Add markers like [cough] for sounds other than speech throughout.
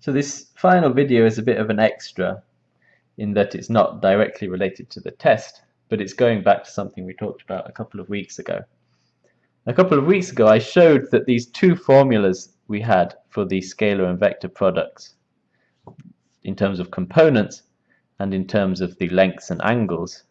So this final video is a bit of an extra in that it's not directly related to the test, but it's going back to something we talked about a couple of weeks ago. A couple of weeks ago I showed that these two formulas we had for the scalar and vector products in terms of components and in terms of the lengths and angles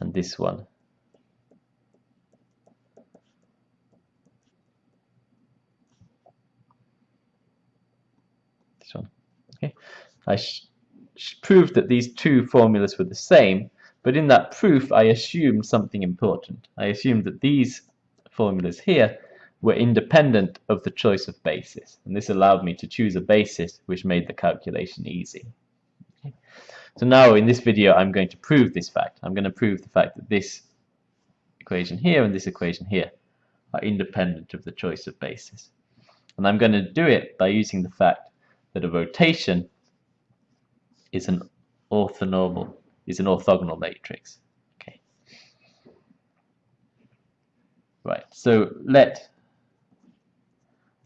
and this one this one I proved that these two formulas were the same but in that proof I assumed something important. I assumed that these formulas here were independent of the choice of basis and this allowed me to choose a basis which made the calculation easy. So now in this video I'm going to prove this fact. I'm going to prove the fact that this equation here and this equation here are independent of the choice of basis. And I'm going to do it by using the fact that a rotation is an orthonormal is an orthogonal matrix. Okay. Right. So let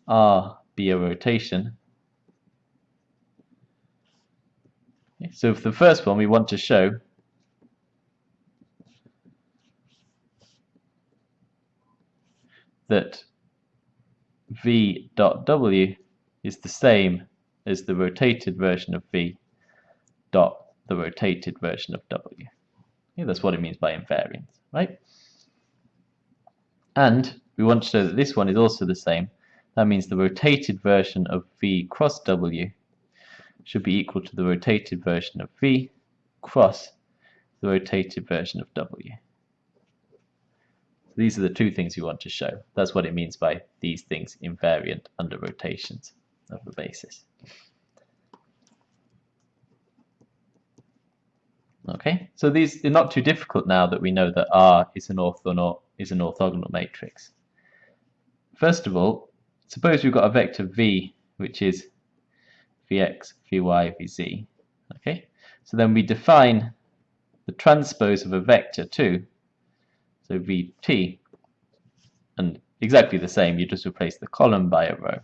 R be a rotation. So for the first one, we want to show that v dot w is the same as the rotated version of v dot the rotated version of w. Yeah, that's what it means by invariance, right? And we want to show that this one is also the same. That means the rotated version of v cross w should be equal to the rotated version of v cross the rotated version of w. So These are the two things we want to show. That's what it means by these things invariant under rotations of the basis. Okay, so these are not too difficult now that we know that R is an orthogonal is an orthogonal matrix. First of all, suppose we've got a vector v which is vx, vy, vz. Okay, so then we define the transpose of a vector too. So vt, and exactly the same. You just replace the column by a row.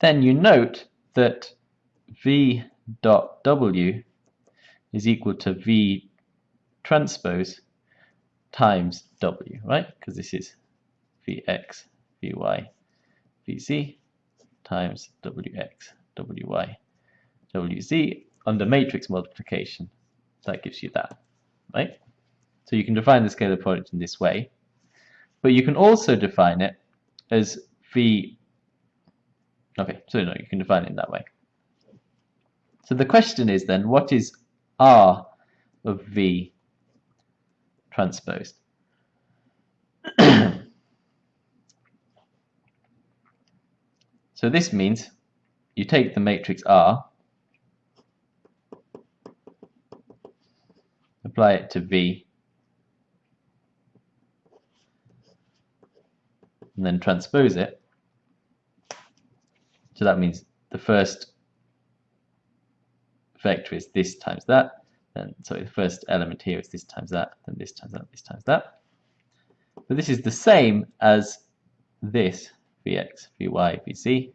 Then you note that v dot w is equal to v transpose times w, right? Because this is vx, vy, vz times wx, wy, wz under matrix multiplication. That gives you that, right? So you can define the scalar product in this way, but you can also define it as v Okay, so no, you can define it that way. So the question is then, what is R of V transposed? [clears throat] so this means you take the matrix R, apply it to V, and then transpose it, so that means the first vector is this times that, then sorry, the first element here is this times that, then this times that, this times that. But this is the same as this Vx, Vy, Vz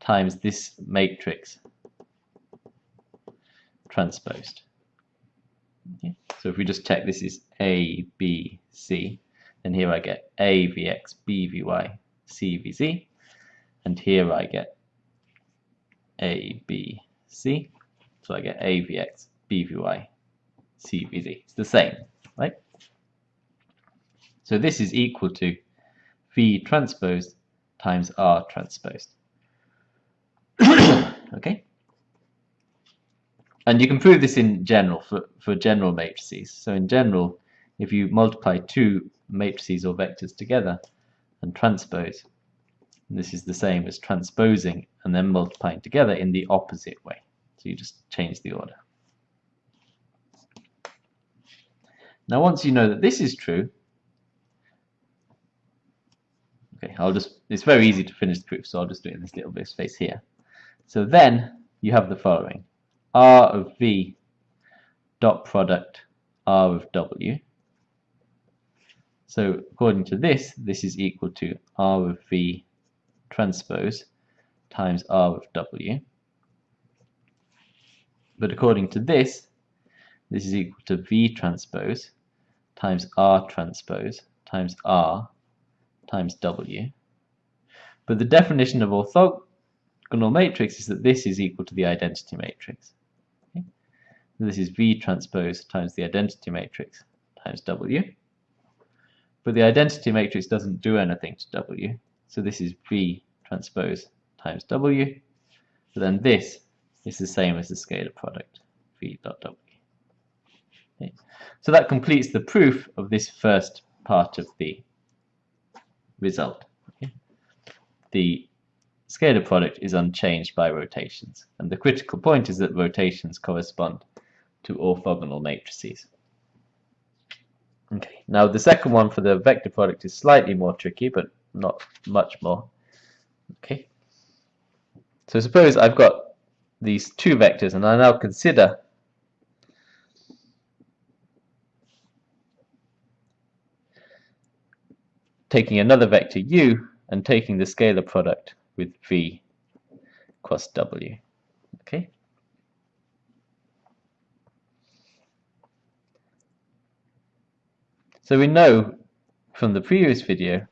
times this matrix transposed. Okay. So if we just check this is A, B, C, then here I get A, Vx, B, Vy, C, Vz and here I get A, B, C. So I get A, Vx, B, Vy, C, Vz. It's the same, right? So this is equal to V transposed times R transposed. [coughs] okay? And you can prove this in general for, for general matrices. So in general, if you multiply two matrices or vectors together and transpose, this is the same as transposing and then multiplying together in the opposite way. So you just change the order. Now once you know that this is true, okay, I'll just, it's very easy to finish the proof, so I'll just do it in this little bit of space here. So then you have the following. R of V dot product R of W So according to this, this is equal to R of V transpose times R of W. But according to this, this is equal to V transpose times R transpose times R times W. But the definition of orthogonal matrix is that this is equal to the identity matrix. Okay? this is V transpose times the identity matrix times W. But the identity matrix doesn't do anything to W. So this is V transpose times W. But then this is the same as the scalar product, V dot W. Okay. So that completes the proof of this first part of the result. Okay. The scalar product is unchanged by rotations. And the critical point is that rotations correspond to orthogonal matrices. Okay, now the second one for the vector product is slightly more tricky, but not much more. Okay, so suppose I've got these two vectors, and I now consider taking another vector u and taking the scalar product with v cross w. Okay. So we know from the previous video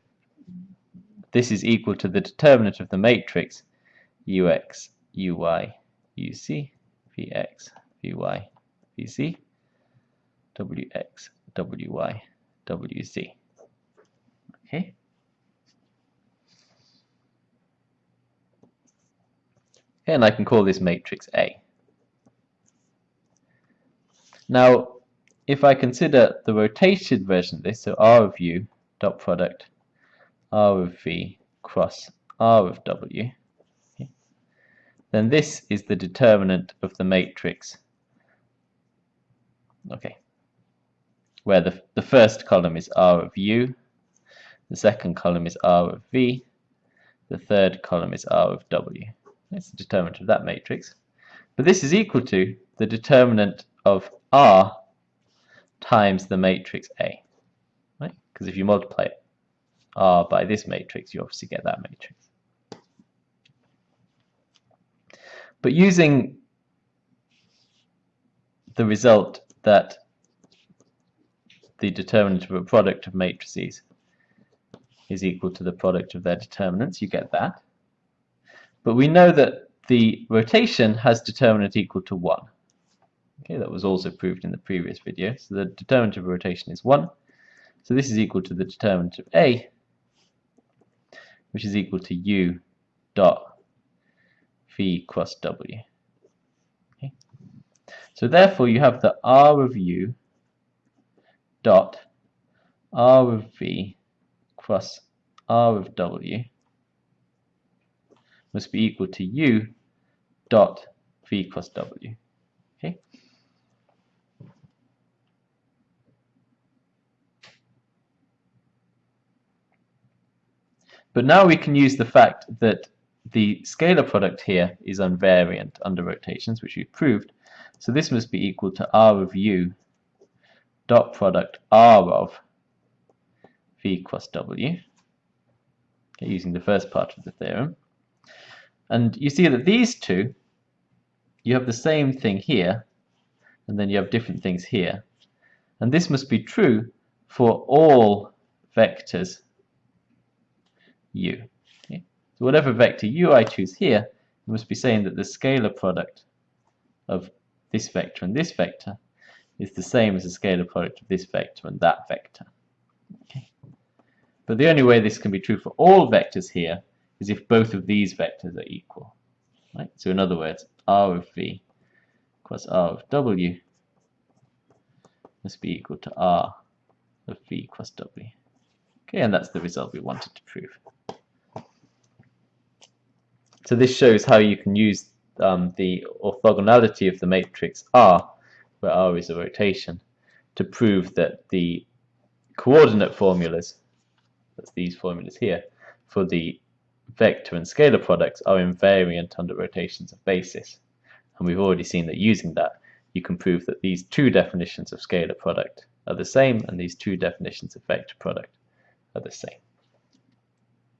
this is equal to the determinant of the matrix ux, uy, uz, vx, vy, vz, wx, wy, wz. Okay. And I can call this matrix A. Now, if I consider the rotated version of this, so R of U dot product R of V cross R of W, okay, then this is the determinant of the matrix. Okay, where the, the first column is R of U, the second column is R of V, the third column is R of W. That's the determinant of that matrix. But this is equal to the determinant of R times the matrix A. Right? Because if you multiply R by this matrix, you obviously get that matrix. But using the result that the determinant of a product of matrices is equal to the product of their determinants, you get that. But we know that the rotation has determinant equal to 1. Okay, that was also proved in the previous video. So the determinant of rotation is 1. So this is equal to the determinant of A, which is equal to U dot V cross W. Okay. So therefore you have the R of U dot R of V cross R of W must be equal to U dot V cross W. Okay. But now we can use the fact that the scalar product here is invariant under rotations, which we've proved. So this must be equal to R of U dot product R of V cross W, using the first part of the theorem. And you see that these two, you have the same thing here, and then you have different things here. And this must be true for all vectors u. Okay? So whatever vector u I choose here, you must be saying that the scalar product of this vector and this vector is the same as the scalar product of this vector and that vector. Okay. But the only way this can be true for all vectors here is if both of these vectors are equal. Right? So in other words, r of v plus r of w must be equal to r of v plus w. Okay, and that's the result we wanted to prove. So this shows how you can use um, the orthogonality of the matrix R, where R is a rotation, to prove that the coordinate formulas, that's these formulas here, for the vector and scalar products are invariant under rotations of basis. And we've already seen that using that, you can prove that these two definitions of scalar product are the same, and these two definitions of vector product are the same.